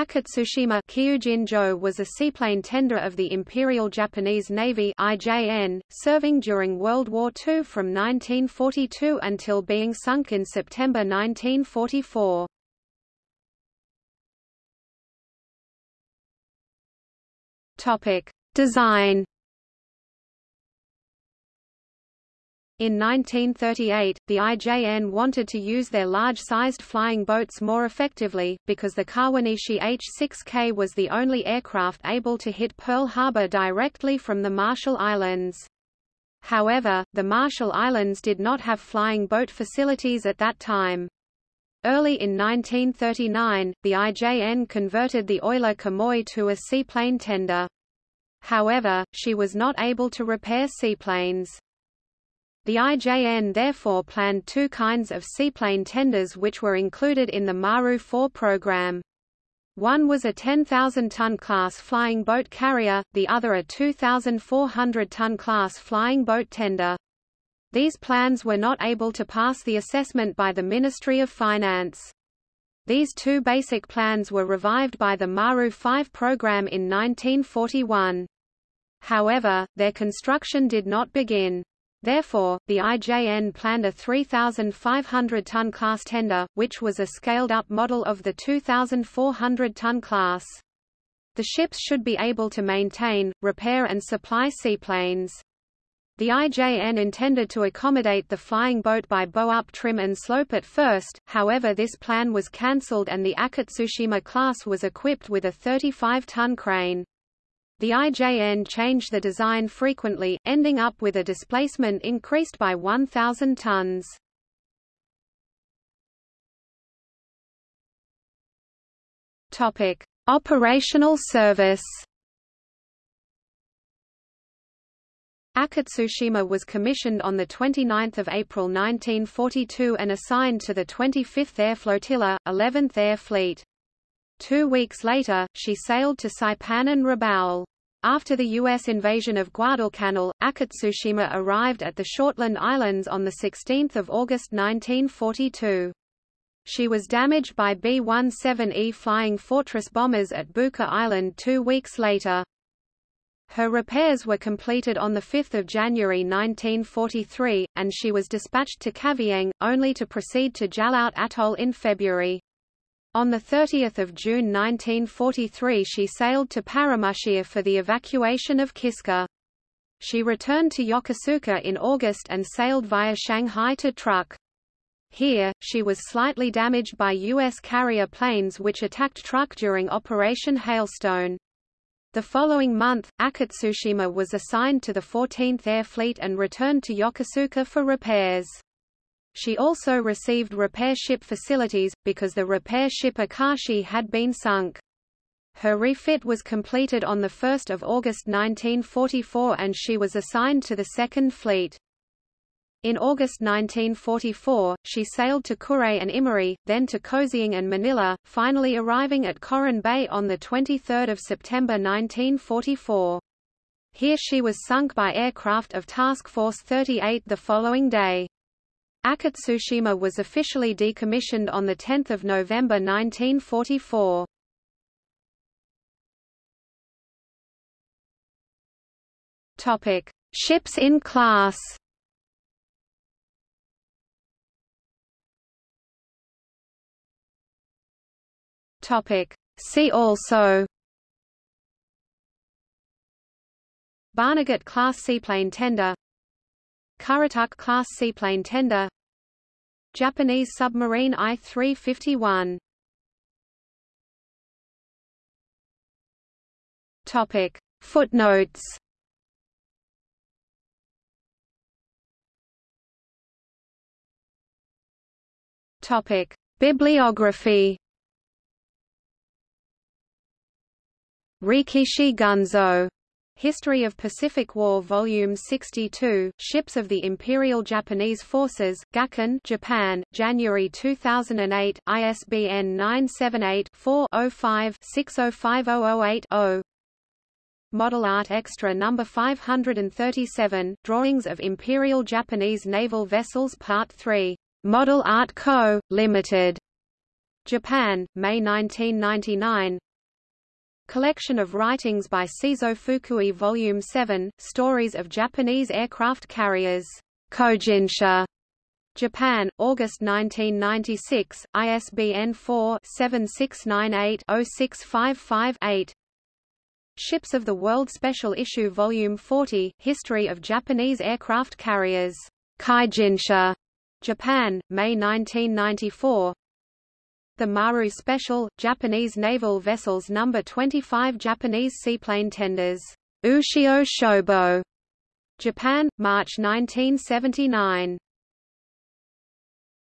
Akitsushima was a seaplane tender of the Imperial Japanese Navy IJN, serving during World War II from 1942 until being sunk in September 1944. Topic: Design In 1938, the IJN wanted to use their large-sized flying boats more effectively, because the Kawanishi H-6K was the only aircraft able to hit Pearl Harbor directly from the Marshall Islands. However, the Marshall Islands did not have flying boat facilities at that time. Early in 1939, the IJN converted the Oiler Kamoi to a seaplane tender. However, she was not able to repair seaplanes. The IJN therefore planned two kinds of seaplane tenders which were included in the Maru 4 program. One was a 10,000-ton class flying boat carrier, the other a 2,400-ton class flying boat tender. These plans were not able to pass the assessment by the Ministry of Finance. These two basic plans were revived by the Maru 5 program in 1941. However, their construction did not begin. Therefore, the IJN planned a 3,500-ton class tender, which was a scaled-up model of the 2,400-ton class. The ships should be able to maintain, repair and supply seaplanes. The IJN intended to accommodate the flying boat by bow-up trim and slope at first, however this plan was cancelled and the Akitsushima class was equipped with a 35-ton crane. The IJN changed the design frequently, ending up with a displacement increased by 1,000 tons. Topic: Operational service. Akitsushima was commissioned on 29 April 1942 and assigned to the 25th Air Flotilla, 11th Air Fleet. Two weeks later, she sailed to Saipan and Rabaul. After the U.S. invasion of Guadalcanal, Akitsushima arrived at the Shortland Islands on 16 August 1942. She was damaged by B-17E Flying Fortress bombers at Buka Island two weeks later. Her repairs were completed on 5 January 1943, and she was dispatched to Kavieng, only to proceed to Jaluit Atoll in February. On 30 June 1943 she sailed to Paramushir for the evacuation of Kiska. She returned to Yokosuka in August and sailed via Shanghai to Truk. Here, she was slightly damaged by U.S. carrier planes which attacked Truk during Operation Hailstone. The following month, Akitsushima was assigned to the 14th Air Fleet and returned to Yokosuka for repairs. She also received repair ship facilities, because the repair ship Akashi had been sunk. Her refit was completed on 1 August 1944 and she was assigned to the Second Fleet. In August 1944, she sailed to Kure and Imari, then to Kaohsiung and Manila, finally arriving at Coron Bay on 23 September 1944. Here she was sunk by aircraft of Task Force 38 the following day. Akitsushima was officially decommissioned on 10 November 1944. Topic: Ships in class. See also. Barnegat class seaplane tender Currituck class seaplane tender Japanese submarine I-351 Topic. Footnotes. Topic. Bibliography. Rekishi Gunzo History of Pacific War Volume 62, Ships of the Imperial Japanese Forces, Gakken Japan, January 2008, ISBN 978-4-05-605008-0 Model Art Extra No. 537, Drawings of Imperial Japanese Naval Vessels Part 3. Model Art Co., Limited. Japan, May 1999 Collection of writings by Seizo Fukui Volume 7, Stories of Japanese Aircraft Carriers. Kojinsha. Japan, August 1996, ISBN 4-7698-0655-8 Ships of the World Special Issue Volume 40, History of Japanese Aircraft Carriers. Kaijinsha. Japan, May 1994 The Maru Special, Japanese Naval Vessels No. 25 Japanese seaplane tenders. Ushio Shobo. Japan, March 1979